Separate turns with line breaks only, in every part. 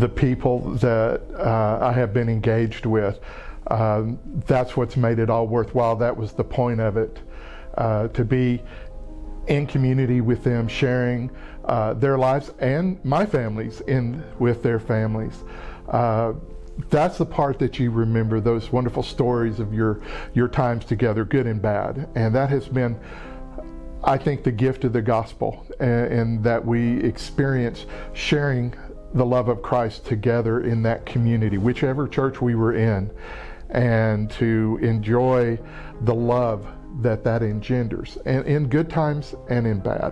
the people that uh, I have been engaged with. Um, that's what's made it all worthwhile. That was the point of it, uh, to be in community with them, sharing uh, their lives and my families in with their families. Uh, that's the part that you remember those wonderful stories of your your times together, good and bad, and that has been. I think the gift of the gospel and, and that we experience sharing the love of Christ together in that community, whichever church we were in, and to enjoy the love that that engenders, and in good times and in bad.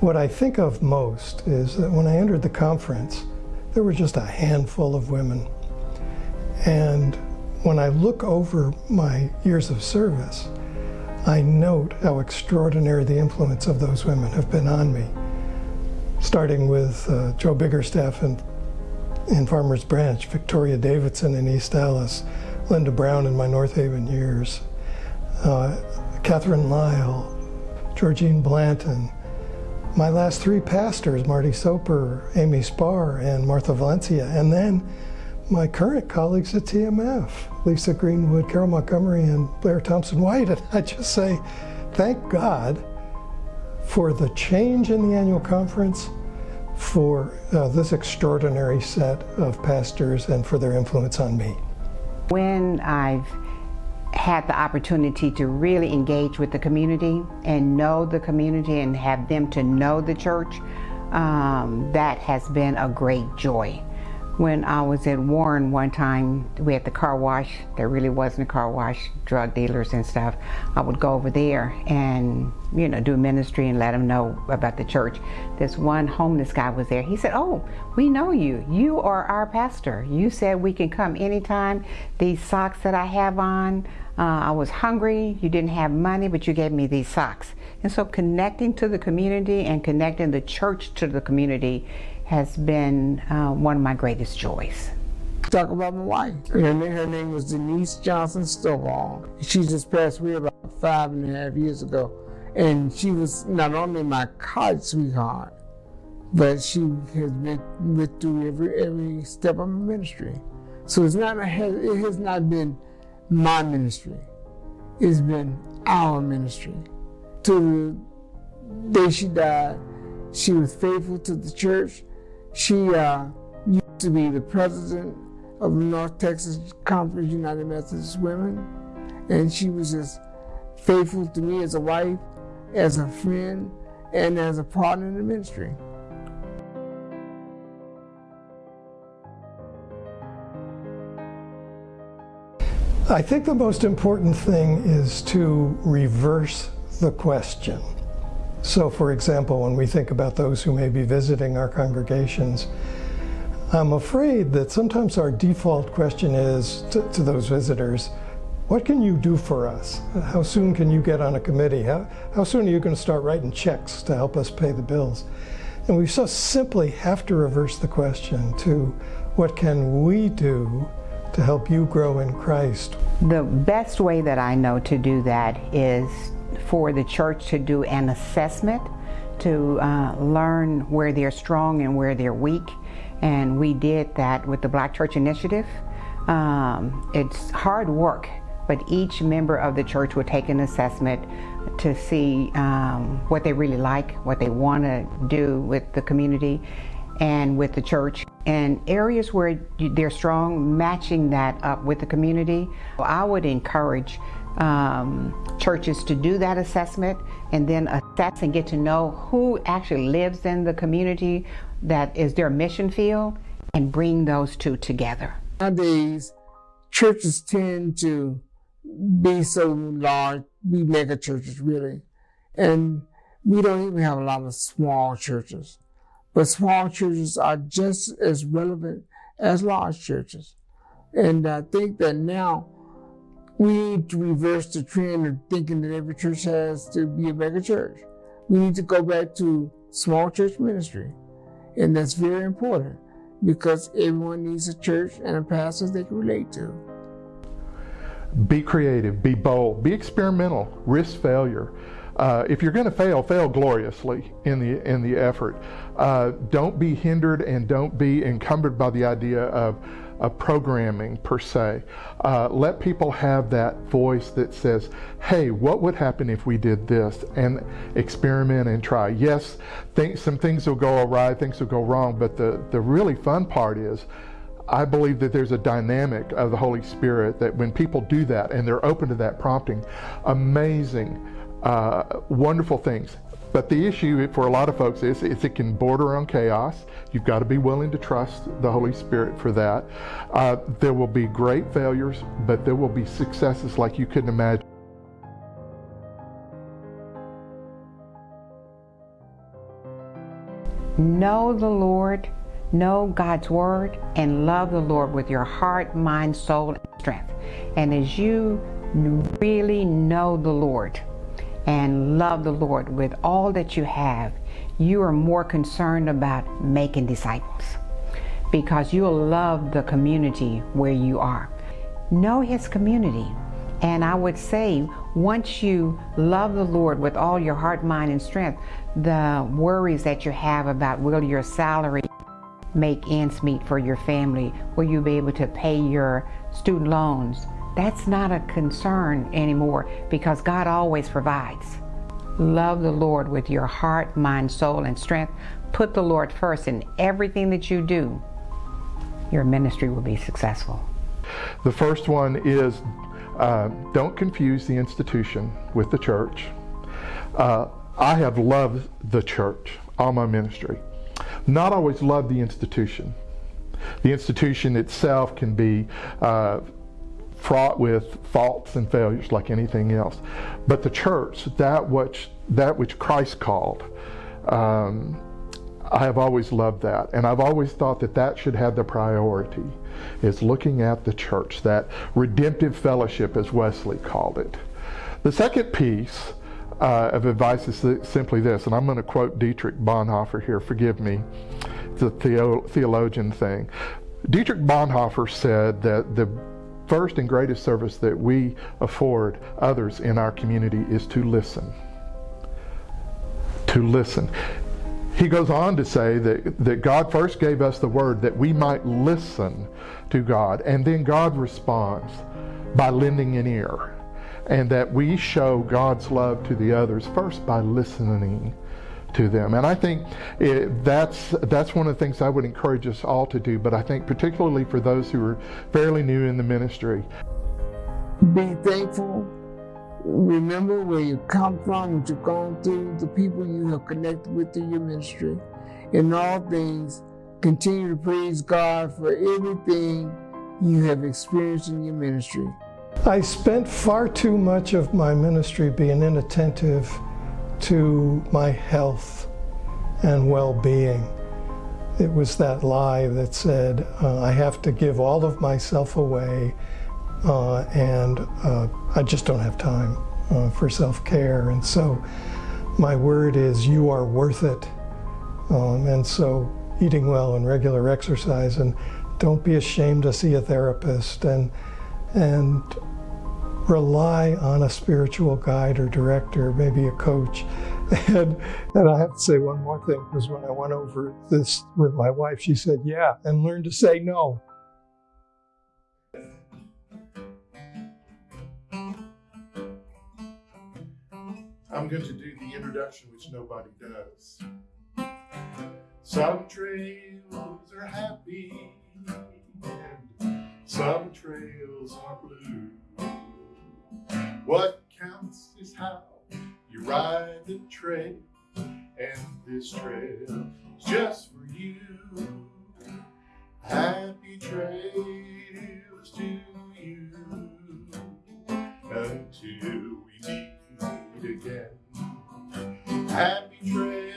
What I think of most is that when I entered the conference, there were just a handful of women. And when I look over my years of service, I note how extraordinary the influence of those women have been on me. Starting with uh, Joe Biggerstaff in, in Farmers Branch, Victoria Davidson in East Dallas, Linda Brown in my Northaven years, uh, Catherine Lyle, Georgine Blanton, my last three pastors, Marty Soper, Amy Spar, and Martha Valencia, and then my current colleagues at TMF, Lisa Greenwood, Carol Montgomery, and Blair Thompson White. And I just say, thank God for the change in the annual conference, for uh, this extraordinary set of pastors, and for their influence on me.
When I've had the opportunity to really engage with the community and know the community and have them to know the church, um, that has been a great joy. When I was at Warren one time, we had the car wash. There really wasn't a car wash, drug dealers and stuff. I would go over there and, you know, do ministry and let them know about the church. This one homeless guy was there. He said, oh, we know you. You are our pastor. You said we can come anytime. These socks that I have on, uh, I was hungry. You didn't have money, but you gave me these socks. And so connecting to the community and connecting the church to the community has been uh, one of my greatest joys.
Talk about my wife. Her name, her name was Denise Johnson Stovall. She just passed away about five and a half years ago. And she was not only my college sweetheart, but she has been with through every every step of my ministry. So it's not it has not been my ministry. It's been our ministry. To the day she died, she was faithful to the church. She uh, used to be the president of the North Texas Conference United Methodist Women, and she was just faithful to me as a wife, as a friend, and as a partner in the ministry.
I think the most important thing is to reverse the question. So for example, when we think about those who may be visiting our congregations, I'm afraid that sometimes our default question is to, to, those visitors, what can you do for us? How soon can you get on a committee? How, how soon are you going to start writing checks to help us pay the bills? And we so simply have to reverse the question to what can we do to help you grow in Christ?
The best way that I know to do that is for the church to do an assessment to uh, learn where they're strong and where they're weak. And we did that with the Black Church Initiative. Um, it's hard work, but each member of the church will take an assessment to see um, what they really like, what they want to do with the community and with the church. And areas where they're strong, matching that up with the community. I would encourage um, churches to do that assessment and then assess and get to know who actually lives in the community that is their mission field and bring those two together.
Nowadays, churches tend to be so large, be mega churches really, and we don't even have a lot of small churches. But small churches are just as relevant as large churches. And I think that now we need to reverse the trend of thinking that every church has to be a mega church. We need to go back to small church ministry. And that's very important because everyone needs a church and a pastor they can relate to.
Be creative, be bold, be experimental, risk failure. Uh, if you're going to fail, fail gloriously in the in the effort. Uh, don't be hindered and don't be encumbered by the idea of, of programming per se. Uh, let people have that voice that says, "Hey, what would happen if we did this?" and experiment and try. Yes, think, some things will go awry, things will go wrong, but the the really fun part is. I believe that there's a dynamic of the Holy Spirit that when people do that and they're open to that prompting, amazing uh, wonderful things. But the issue for a lot of folks is, is it can border on chaos. You've got to be willing to trust the Holy Spirit for that. Uh, there will be great failures, but there will be successes like you couldn't imagine.
Know the Lord, know God's Word, and love the Lord with your heart, mind, soul, and strength. And as you really know the Lord, and love the Lord with all that you have, you are more concerned about making disciples because you'll love the community where you are. Know His community. And I would say, once you love the Lord with all your heart, mind, and strength, the worries that you have about will your salary make ends meet for your family? Will you be able to pay your student loans? That's not a concern anymore because God always provides. Love the Lord with your heart, mind, soul, and strength. Put the Lord first in everything that you do. Your ministry will be successful.
The first one is uh, don't confuse the institution with the church. Uh, I have loved the church, all my ministry. Not always loved the institution. The institution itself can be uh, fraught with faults and failures like anything else. But the church, that which, that which Christ called, um, I have always loved that. And I've always thought that that should have the priority, is looking at the church, that redemptive fellowship, as Wesley called it. The second piece uh, of advice is simply this, and I'm going to quote Dietrich Bonhoeffer here, forgive me, it's a theo theologian thing. Dietrich Bonhoeffer said that the first and greatest service that we afford others in our community is to listen. To listen. He goes on to say that, that God first gave us the word that we might listen to God, and then God responds by lending an ear. And that we show God's love to the others first by listening to them. And I think it, that's that's one of the things I would encourage us all to do. But I think particularly for those who are fairly new in the ministry,
be thankful. Remember where you come from, what you've gone through, the people you have connected with through your ministry. In all things, continue to praise God for everything you have experienced in your ministry.
I spent far too much of my ministry being inattentive to my health and well-being. It was that lie that said, uh, I have to give all of myself away uh, and uh, I just don't have time uh, for self-care. And so my word is, you are worth it. Um, and so eating well and regular exercise and don't be ashamed to see a therapist and, and rely on a spiritual guide or director, maybe a coach. And, and I have to say one more thing, because when I went over this with my wife, she said, yeah, and learn to say no.
I'm going to do the introduction, which nobody does. Some trails are happy, and some trails are you ride the trail, and this trail is just for you. Happy trails to you until we meet again. Happy trails